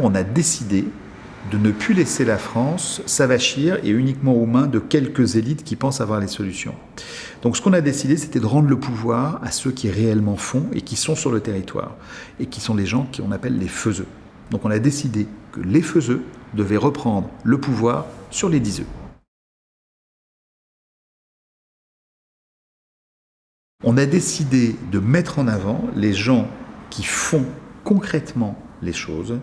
On a décidé de ne plus laisser la France s'avachir et uniquement aux mains de quelques élites qui pensent avoir les solutions. Donc ce qu'on a décidé, c'était de rendre le pouvoir à ceux qui réellement font et qui sont sur le territoire, et qui sont les gens qu'on appelle les faiseux. Donc on a décidé que les faiseux devaient reprendre le pouvoir sur les diseux. On a décidé de mettre en avant les gens qui font concrètement les choses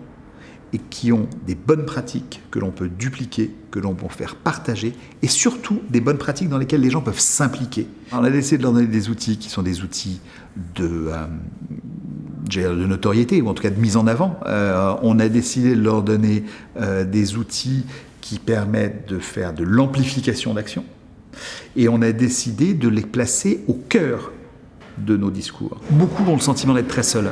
et qui ont des bonnes pratiques que l'on peut dupliquer, que l'on peut faire partager, et surtout des bonnes pratiques dans lesquelles les gens peuvent s'impliquer. On a décidé de leur donner des outils qui sont des outils de, euh, de notoriété, ou en tout cas de mise en avant. Euh, on a décidé de leur donner euh, des outils qui permettent de faire de l'amplification d'action, et on a décidé de les placer au cœur de nos discours. Beaucoup ont le sentiment d'être très seuls.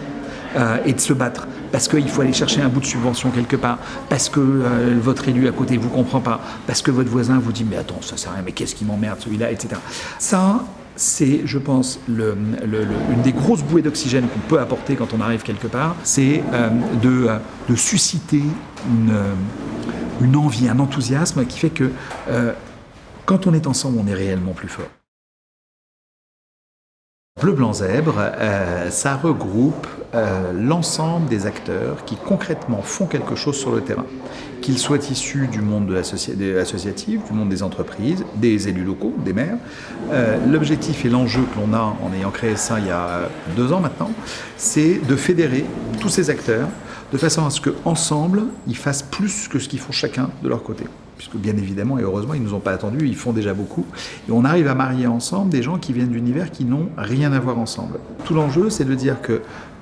Euh, et de se battre parce qu'il faut aller chercher un bout de subvention quelque part, parce que euh, votre élu à côté vous comprend pas, parce que votre voisin vous dit mais attends ça sert à rien, mais qu'est-ce qui m'emmerde celui-là, etc. Ça, c'est, je pense, le, une des grosses bouées d'oxygène qu'on peut apporter quand on arrive quelque part, c'est euh, de, de, susciter une, une, envie, un enthousiasme qui fait que quand on est ensemble, on est réellement plus fort. Bleu Blanc Zèbre, euh, ça regroupe euh, l'ensemble des acteurs qui concrètement font quelque chose sur le terrain, qu'ils soient issus du monde associatif, du monde des entreprises, des élus locaux, des maires. Euh, l'objectif et l'enjeu que l'on a en ayant créé ça il y a deux ans maintenant, c'est de fédérer tous ces acteurs de façon à ce qu'ensemble, ils fassent plus que ce qu'ils font chacun de leur côté puisque bien évidemment et heureusement ils ne nous ont pas attendus, ils font déjà beaucoup. Et on arrive à marier ensemble des gens qui viennent d'univers qui n'ont rien à voir ensemble. Tout l'enjeu c'est de dire que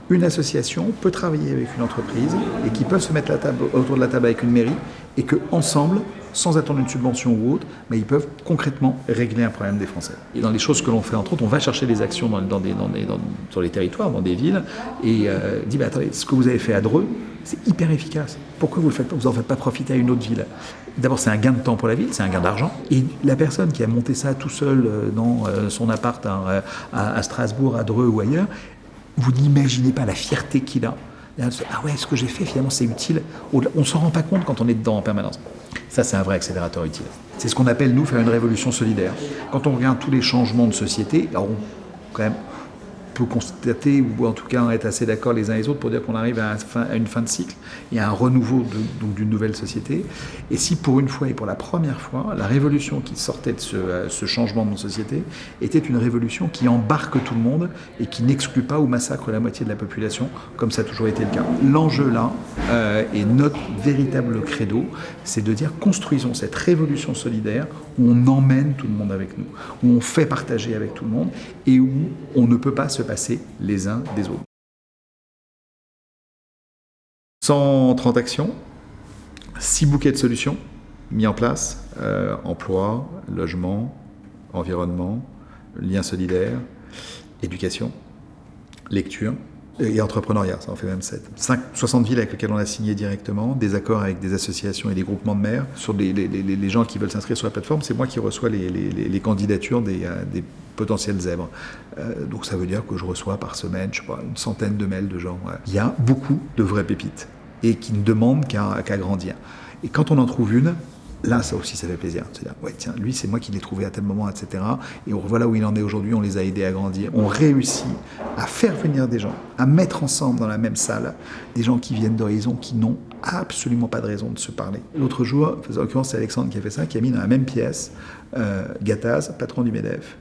une association peut travailler avec une entreprise et qui peuvent se mettre autour de la table avec une mairie et que ensemble, sans attendre une subvention ou autre, mais ils peuvent concrètement régler un problème des Français. Et dans les choses que l'on fait, entre autres, on va chercher des actions sur les territoires, dans des villes, et euh, dit, bah, attendez, ce que vous avez fait à Dreux, c'est hyper efficace. Pourquoi vous ne vous en faites pas profiter à une autre ville? D'abord, c'est un gain de temps pour la ville, c'est un gain d'argent. Et la personne qui a monté ça tout seul euh, dans euh, son appart à, à Strasbourg, à Dreux ou ailleurs, vous n'imaginez pas la fierté qu'il a. Ah ouais, ce que j'ai fait, finalement, c'est utile. On ne s'en rend pas compte quand on est dedans en permanence. Ça, c'est un vrai accélérateur utile. C'est ce qu'on appelle, nous, faire une révolution solidaire. Quand on regarde tous les changements de société, alors quand même, peut constater, ou en tout cas être assez d'accord les uns les autres pour dire qu'on arrive à, une fin de cycle et à un renouveau d'une nouvelle société. Et si pour une fois et pour la première fois, la révolution qui sortait de ce, euh, changement de nos sociétés était une révolution qui embarque tout le monde et qui n'exclut pas ou massacre la moitié de la population, comme ça a toujours été le cas. L'enjeu là, euh, et notre véritable credo, c'est de dire construisons cette révolution solidaire où on emmène tout le monde avec nous, où on fait partager avec tout le monde et où on ne peut pas se passer les uns des autres. 130 actions, 6 bouquets de solutions mis en place, euh, emploi, logement, environnement, lien solidaire, éducation, lecture, et entrepreneuriat, ça en fait même 7. 60 villes avec lesquelles on a signé directement, des accords avec des associations et des groupements de maires. Sur les, gens qui veulent s'inscrire sur la plateforme, c'est moi qui reçois les, candidatures des, euh, des, potentiels zèbres. Euh, donc ça veut dire que je reçois par semaine, je sais pas, une centaine de mails de gens. Il y a beaucoup de vraies pépites et qui ne demandent qu'à grandir. Et quand on en trouve une, Là, ça aussi, ça fait plaisir. C'est-à-dire, ouais, tiens, lui, c'est moi qui l'ai trouvé à tel moment, etc. Et voilà où il en est aujourd'hui, on les a aidés à grandir. On réussit à faire venir des gens, à mettre ensemble dans la même salle des gens qui viennent d'horizons qui n'ont absolument pas de raison de se parler. L'autre jour, en l'occurrence, c'est Alexandre qui a fait ça, qui a mis dans la même pièce euh, Gattaz, patron du MEDEF,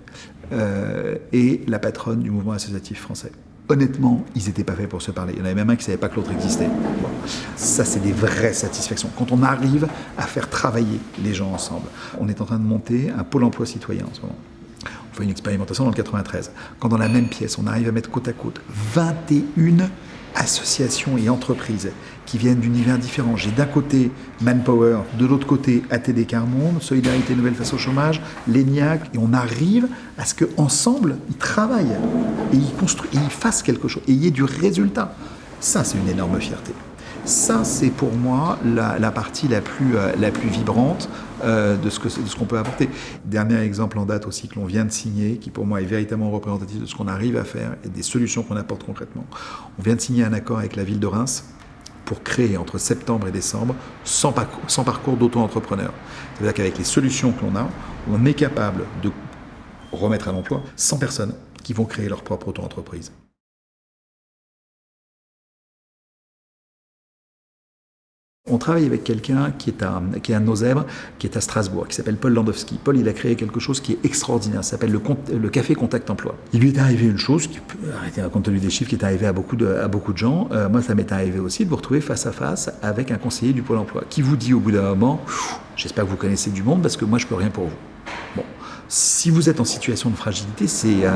euh, et la patronne du mouvement associatif français honnêtement, ils n'étaient pas faits pour se parler. Il y en avait même un qui ne savait pas que l'autre existait. Ça, c'est des vraies satisfactions. Quand on arrive à faire travailler les gens ensemble. On est en train de monter un pôle emploi citoyen en ce moment. On fait une expérimentation dans le 93. Quand dans la même pièce, on arrive à mettre côte à côte 21 associations et entreprises qui viennent d'univers différents. J'ai d'un côté Manpower, de l'autre côté ATD Carmonde, Solidarité Nouvelle face au chômage, l'ENIAC, et on arrive à ce qu'ensemble, ils travaillent et ils construisent, et ils fassent quelque chose, et il y ait du résultat. Ça, c'est une énorme fierté. Ça, c'est pour moi la, partie la plus, euh, la plus vibrante euh, de ce qu'on peut apporter. Dernier exemple en date aussi que l'on vient de signer, qui pour moi est véritablement représentatif de ce qu'on arrive à faire et des solutions qu'on apporte concrètement. On vient de signer un accord avec la ville de Reims pour créer entre septembre et décembre 100 parcours, 100 parcours d'auto-entrepreneurs. C'est-à-dire qu'avec les solutions que l'on a, on est capable de remettre à l'emploi 100 personnes qui vont créer leur propre auto-entreprise. On travaille avec quelqu'un qui est à, qui est à nos zèbres, qui est à Strasbourg, qui s'appelle Paul Landowski. Paul, il a créé quelque chose qui est extraordinaire, ça s'appelle le, café contact emploi. Il lui est arrivé une chose, qui compte tenu des chiffres, qui est arrivé à beaucoup de, à beaucoup de gens. Euh, moi, ça m'est arrivé aussi de vous retrouver face à face avec un conseiller du Pôle emploi, qui vous dit au bout d'un moment, j'espère que vous connaissez du monde, parce que moi, je peux rien pour vous. Si vous êtes en situation de fragilité, c'est euh,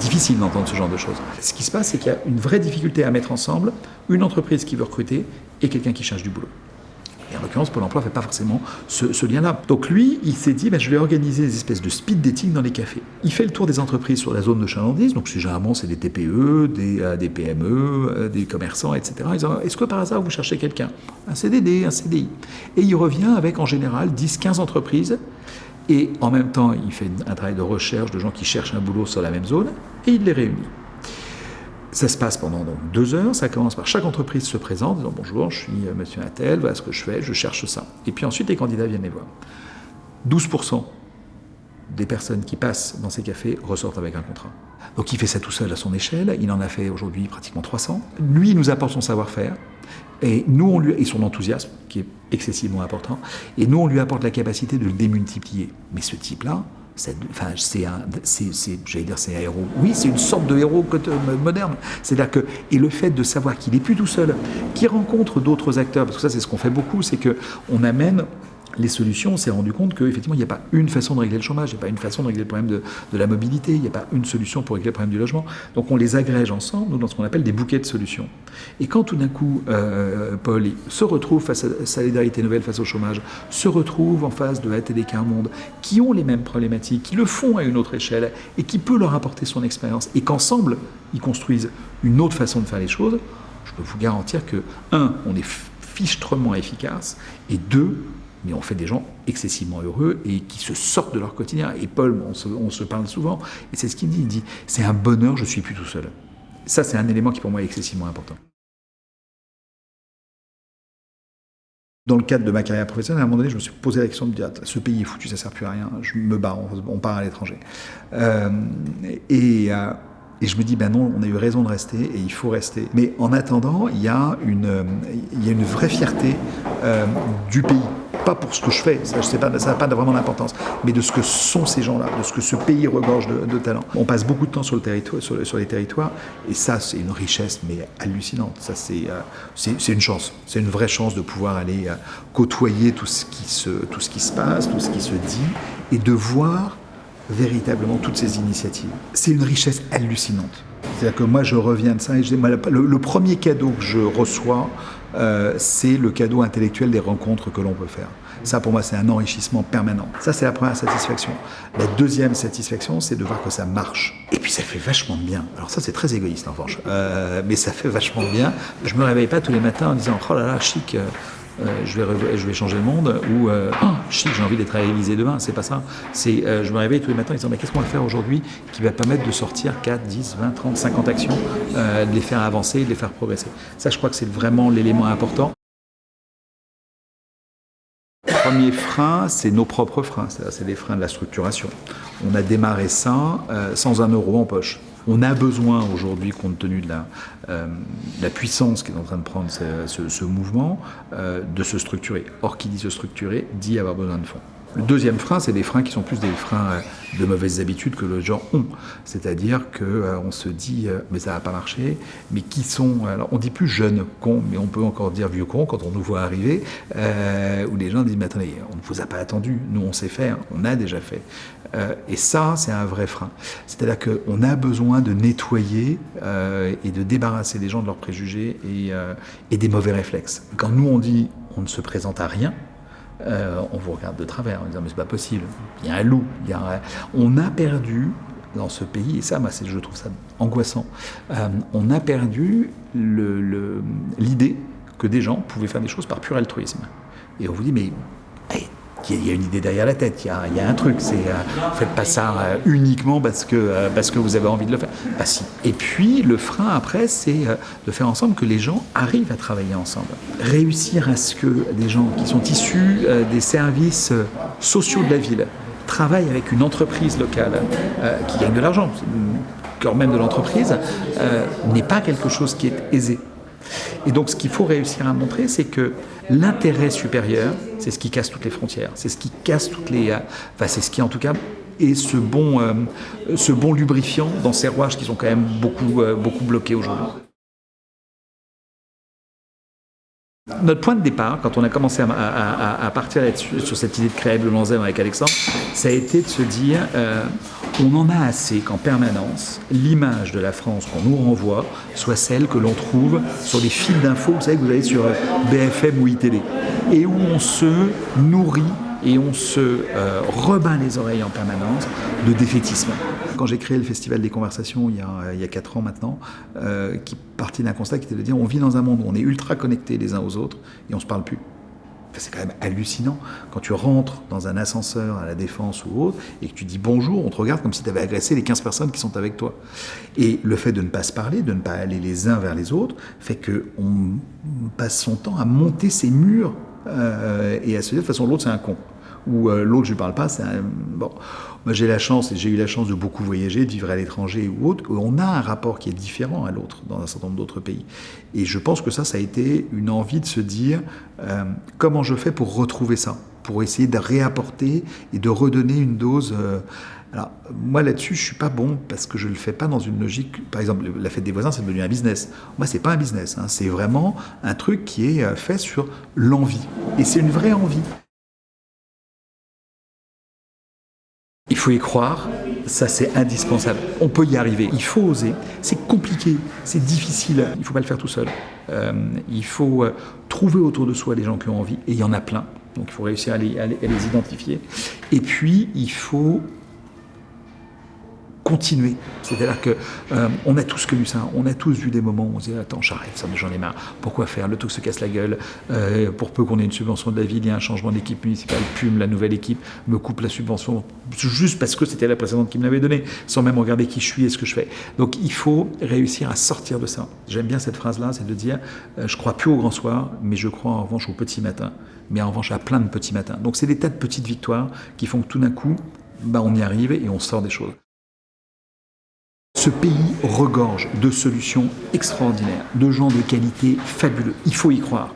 difficile d'entendre ce genre de choses. Ce qui se passe, c'est qu'il y a une vraie difficulté à mettre ensemble une entreprise qui veut recruter et quelqu'un qui cherche du boulot. Et en l'occurrence, Pôle emploi ne fait pas forcément ce, lien-là. Donc lui, il s'est dit, ben, je vais organiser des espèces de speed dating dans les cafés. Il fait le tour des entreprises sur la zone de chalandise, donc généralement c'est des TPE, des, euh, PME, euh, des commerçants, etc. Est-ce que par hasard vous cherchez quelqu'un? Un CDD, un CDI. Et il revient avec en général 10-15 entreprises et en même temps, il fait un travail de recherche de gens qui cherchent un boulot sur la même zone, et il les réunit. Ça se passe pendant donc deux heures, ça commence par chaque entreprise se présente, disant bonjour, je suis euh, monsieur Attel, voilà ce que je fais, je cherche ça. Et puis ensuite, les candidats viennent les voir. 12% des personnes qui passent dans ces cafés ressortent avec un contrat. Donc il fait ça tout seul à son échelle, il en a fait aujourd'hui pratiquement 300. Lui, il nous apporte son savoir-faire, et nous, lui, son enthousiasme, qui est excessivement important, et nous, on lui apporte la capacité de le démultiplier. Mais ce type-là, c'est un, j'allais dire, c'est un héros. Oui, c'est une sorte de héros moderne. C'est-à-dire et le fait de savoir qu'il n'est plus tout seul, qu'il rencontre d'autres acteurs, parce que ça, c'est ce qu'on fait beaucoup, c'est que on amène les solutions, on s'est rendu compte qu'effectivement, il n'y a pas une façon de régler le chômage, il n'y a pas une façon de régler le problème de, la mobilité, il n'y a pas une solution pour régler le problème du logement. Donc on les agrège ensemble dans ce qu'on appelle des bouquets de solutions. Et quand tout d'un coup, euh, Paul se retrouve face à Solidarité Nouvelle, face au chômage, se retrouve en face de ATD un Monde, qui ont les mêmes problématiques, qui le font à une autre échelle, et qui peut leur apporter son expérience, et qu'ensemble, ils construisent une autre façon de faire les choses, je peux vous garantir que, un, on est fichtrement efficace, et deux, mais on fait des gens excessivement heureux et qui se sortent de leur quotidien. Et Paul, on se, parle souvent, et c'est ce qu'il dit, il dit, c'est un bonheur, je suis plus tout seul. Ça, c'est un élément qui pour moi est excessivement important. Dans le cadre de ma carrière professionnelle, à un moment donné, je me suis posé la question de dire ce pays est foutu, ça ne sert plus à rien, je me bats, on, part à l'étranger. Euh, et, euh, et, je me dis, ben non, on a eu raison de rester et il faut rester. Mais en attendant, il y a une, il y a une vraie fierté euh, du pays pas pour ce que je fais, ça n'a pas, vraiment d'importance, mais de ce que sont ces gens-là, de ce que ce pays regorge de, talent. On passe beaucoup de temps sur, le territoire, sur, les territoires, et ça, c'est une richesse, mais hallucinante. Ça, c'est euh, une chance. C'est une vraie chance de pouvoir aller euh, côtoyer tout ce, qui se, tout ce qui se passe, tout ce qui se dit, et de voir véritablement toutes ces initiatives. C'est une richesse hallucinante. C'est-à-dire que moi, je reviens de ça et le, premier cadeau que je reçois, euh, c'est le cadeau intellectuel des rencontres que l'on peut faire. Ça, pour moi, c'est un enrichissement permanent. Ça, c'est la première satisfaction. La deuxième satisfaction, c'est de voir que ça marche. Et puis, ça fait vachement bien. Alors ça, c'est très égoïste, en revanche. Euh, mais ça fait vachement bien. Je me réveille pas tous les matins en disant, oh là là, chic, euh, je, vais, changer le monde, ou euh, chic, j'ai envie d'être à l'Élysée demain. C'est pas ça. C'est, euh, je me réveille tous les matins en disant mais qu'est-ce qu'on va faire aujourd'hui qui va permettre de sortir 4, 10, 20, 30, 50 actions, de les faire avancer, de les faire progresser. Ça, je crois que c'est vraiment l'élément important. Le premier frein, c'est nos propres freins, c'est les freins de la structuration. On a démarré ça sans un euro en poche. On a besoin aujourd'hui, compte tenu de la, euh, puissance qui est en train de prendre ce, ce, mouvement, euh, de se structurer. Or, qui dit se structurer, dit avoir besoin de fonds. Le deuxième frein, c'est des freins qui sont plus des freins euh, de mauvaises habitudes que les gens ont. C'est-à-dire qu'on euh, se dit, euh, mais ça va pas marcher, mais qui sont, alors on dit plus jeunes cons, mais on peut encore dire vieux cons quand on nous voit arriver, où les gens disent, mais attendez, on ne vous a pas attendu, nous on sait faire, on a déjà fait. et ça, c'est un vrai frein. C'est-à-dire qu'on a besoin de nettoyer et de débarrasser les gens de leurs préjugés et des mauvais réflexes. Quand nous on dit, on ne se présente à rien, euh, on vous regarde de travers en disant mais c'est pas possible, il y a un loup, il y a on a perdu dans ce pays, et ça moi, je trouve ça angoissant, euh, on a perdu l'idée que des gens pouvaient faire des choses par pur altruisme. Et on vous dit mais qu'il y a une idée derrière la tête, il y a, un truc. C'est, euh, faites pas ça euh, uniquement parce que, euh, parce que vous avez envie de le faire. Bah. Et puis le frein après, c'est de faire ensemble que les gens arrivent à travailler ensemble. Réussir à ce que des gens qui sont issus des services sociaux de la ville travaillent avec une entreprise locale qui gagne de l'argent, cœur même de l'entreprise, n'est pas quelque chose qui est aisé. Et donc ce qu'il faut réussir à montrer, c'est que l'intérêt supérieur, c'est ce qui casse toutes les frontières, c'est ce qui casse toutes les... Euh, enfin, c'est ce qui en tout cas est ce bon, euh, ce bon lubrifiant dans ces rouages qui sont quand même beaucoup, euh, beaucoup bloqués aujourd'hui. Notre point de départ, quand on a commencé à, partir sur cette idée de créer le Lanzem avec Alexandre, ça a été de se dire on en a assez qu'en permanence, l'image de la France qu'on nous renvoie soit celle que l'on trouve sur les fils d'infos, vous savez que vous allez sur euh, BFM ou ITV, et où on se nourrit et on se euh, rebat les oreilles en permanence de défaitisme. Quand j'ai créé le Festival des Conversations il y a, il y a 4 ans maintenant, euh, qui partit d'un constat qui était de dire on vit dans un monde où on est ultra connectés les uns aux autres et on se parle plus c'est quand même hallucinant. Quand tu rentres dans un ascenseur à la Défense ou autre, et que tu dis bonjour, on te regarde comme si tu avais agressé les 15 personnes qui sont avec toi. Et le fait de ne pas se parler, de ne pas aller les uns vers les autres, fait qu'on passe son temps à monter ces murs euh, et à se dire de toute façon l'autre c'est un con ou euh, l'autre je ne parle pas, c'est bon. Moi j'ai la chance et j'ai eu la chance de beaucoup voyager, de vivre à l'étranger ou autre. On a un rapport qui est différent à l'autre dans un certain nombre d'autres pays. Et je pense que ça, ça a été une envie de se dire euh, comment je fais pour retrouver ça, pour essayer de réapporter et de redonner une dose. Euh, alors, moi là-dessus, je suis pas bon parce que je le fais pas dans une logique. Par exemple, la fête des voisins, c'est devenu un business. Moi, c'est pas un business. Hein. c'est vraiment un truc qui est fait sur l'envie. Et c'est une vraie envie. Il faut y croire, ça c'est indispensable. On peut y arriver, il faut oser. C'est compliqué, c'est difficile, il ne faut pas le faire tout seul. Euh, il faut euh, trouver autour de soi des gens qui ont envie, et il y en a plein. Donc il faut réussir à les, à les identifier. Et puis, il faut continuer. C'est-à-dire que euh, on a tous connu ça, on a tous vu des moments où on se dit attends j'arrête, ça j'en ai marre, pourquoi faire, le tout se casse la gueule, euh, pour peu qu'on ait une subvention de la ville, il y a un changement d'équipe municipale, PUM, la nouvelle équipe me coupe la subvention juste parce que c'était la précédente qui me l'avait donnée, sans même regarder qui je suis et ce que je fais. Donc il faut réussir à sortir de ça. J'aime bien cette phrase-là, c'est de dire euh, je crois plus au grand soir, mais je crois en revanche au petit matin, mais en revanche à plein de petits matins. Donc c'est des tas de petites victoires qui font que tout d'un coup, bah, on y arrive et on sort des choses. Ce pays regorge de solutions extraordinaires, de gens de qualité fabuleux. Il faut y croire.